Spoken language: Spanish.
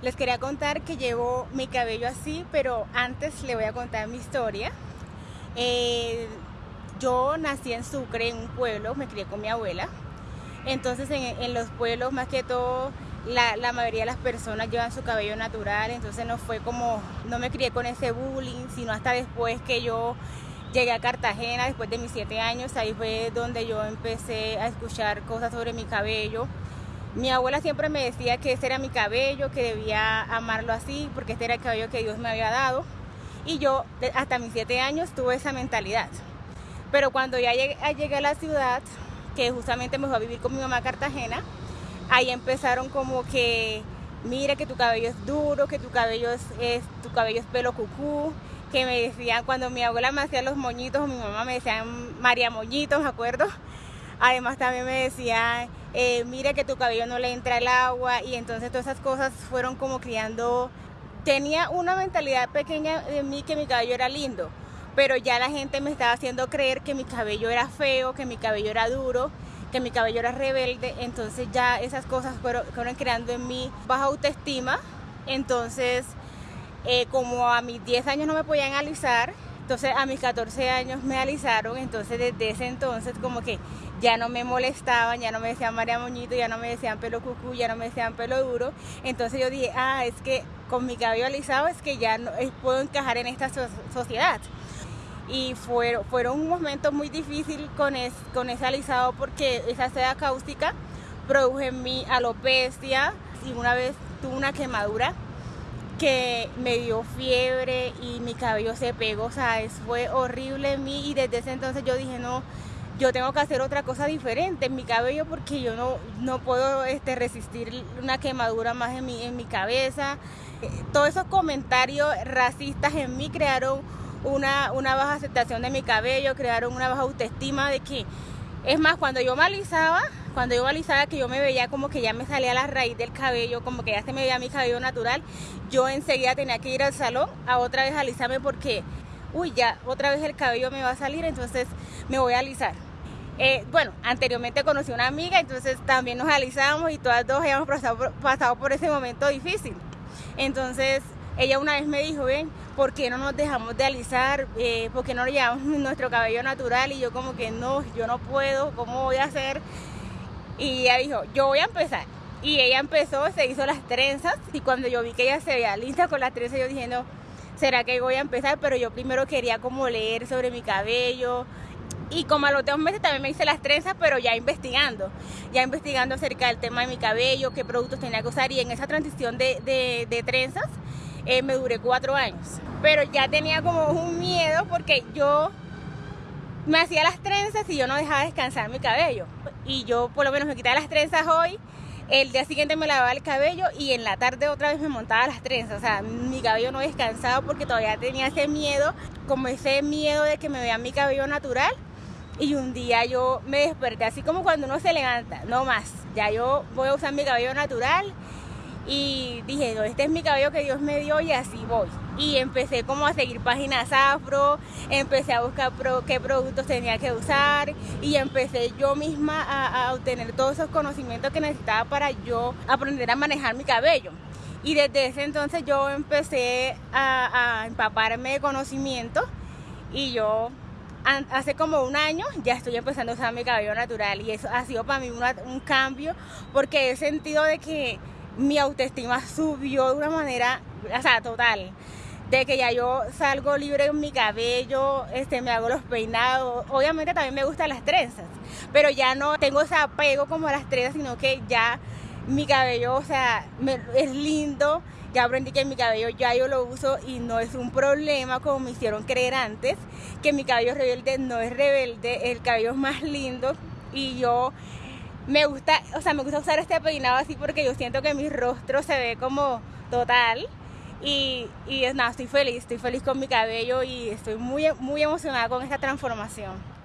Les quería contar que llevo mi cabello así, pero antes le voy a contar mi historia. Eh, yo nací en Sucre, en un pueblo, me crié con mi abuela. Entonces en, los pueblos más que todo la, la, mayoría de las personas llevan su cabello natural, entonces no fue como, no me crié con ese bullying, sino hasta después que yo llegué a Cartagena, después de mis siete años, ahí fue donde yo empecé a escuchar cosas sobre mi cabello. Mi abuela siempre me decía que ese era mi cabello, que debía amarlo así, porque este era el cabello que Dios me había dado. Y yo hasta mis siete años tuve esa mentalidad. Pero cuando ya llegué, llegué a la ciudad, que justamente me fui a vivir con mi mamá Cartagena, ahí empezaron como que, mira que tu cabello es duro, que tu cabello es, tu cabello es pelo cucú, que me decían cuando mi abuela me hacía los moñitos mi mamá me decían María Moñitos, ¿me acuerdo? Además también me decían, eh, mira que tu cabello no le entra el agua y entonces todas esas cosas fueron como criando, tenía una mentalidad pequeña de mí que mi cabello era lindo, pero ya la gente me estaba haciendo creer que mi cabello era feo, que mi cabello era duro, que mi cabello era rebelde, entonces ya esas cosas fueron, creando en mí baja autoestima, entonces eh, como a mis 10 años no me podían alisar, entonces a mis 14 años me alisaron, entonces desde ese entonces como que ya no me molestaban, ya no me decían María Moñito, ya no me decían pelo cucú, ya no me decían pelo duro. Entonces yo dije, ah, es que con mi cabello alisado es que ya no, puedo encajar en esta sociedad. Y fueron, fueron un momento muy difícil con, con ese alisado porque esa seda cáustica produjo en mí alopecia y una vez tuve una quemadura que me dio fiebre y mi cabello se pegó, o sea, fue horrible en mí y desde ese entonces yo dije, no, yo tengo que hacer otra cosa diferente en mi cabello porque yo no, no puedo este, resistir una quemadura más en mi, en mi cabeza. Eh, todos esos comentarios racistas en mí crearon una, una baja aceptación de mi cabello, crearon una baja autoestima de que, es más, cuando yo me alisaba, cuando yo alisaba que yo me veía como que ya me salía la raíz del cabello, como que ya se me veía mi cabello natural, yo enseguida tenía que ir al salón a otra vez alisarme porque, uy, ya otra vez el cabello me va a salir, entonces me voy a alisar. Eh, bueno, anteriormente conocí a una amiga, entonces también nos alisamos y todas dos habíamos pasado por, ese momento difícil. Entonces ella una vez me dijo, ven, ¿por qué no nos dejamos de alisar? Eh, ¿Por qué no llevamos nuestro cabello natural? Y yo como que no, yo no puedo, ¿cómo voy a hacer? Y ella dijo, yo voy a empezar. Y ella empezó, se hizo las trenzas y cuando yo vi que ella se veía linda con las trenzas, yo dije, no, ¿será que voy a empezar? Pero yo primero quería como leer sobre mi cabello, y como a los dos meses también me hice las trenzas, pero ya investigando, ya investigando acerca del tema de mi cabello, qué productos tenía que usar y en esa transición de, de, trenzas eh, me duré cuatro años. Pero ya tenía como un miedo porque yo me hacía las trenzas y yo no dejaba descansar mi cabello. Y yo por lo menos me quitaba las trenzas hoy, el día siguiente me lavaba el cabello y en la tarde otra vez me montaba las trenzas. O sea, mi cabello no descansaba porque todavía tenía ese miedo, como ese miedo de que me vean mi cabello natural y un día yo me desperté, así como cuando uno se levanta, no más. Ya yo voy a usar mi cabello natural y dije, no, este es mi cabello que Dios me dio y así voy. Y empecé como a seguir páginas afro, empecé a buscar qué productos tenía que usar y empecé yo misma a, obtener todos esos conocimientos que necesitaba para yo aprender a manejar mi cabello. Y desde ese entonces yo empecé a, a empaparme de conocimiento y yo hace como un año ya estoy empezando a usar mi cabello natural y eso ha sido para mí un cambio porque he sentido de que mi autoestima subió de una manera, total. De que ya yo salgo libre en mi cabello, este, me hago los peinados. Obviamente también me gustan las trenzas, pero ya no tengo ese apego como a las trenzas, sino que ya mi cabello, o sea, es lindo ya aprendí que mi cabello ya yo lo uso y no es un problema como me hicieron creer antes, que mi cabello rebelde no es rebelde, el cabello es más lindo y yo me gusta, o sea, me gusta usar este peinado así porque yo siento que mi rostro se ve como total y, y nada, estoy feliz, estoy feliz con mi cabello y estoy muy, muy emocionada con esta transformación.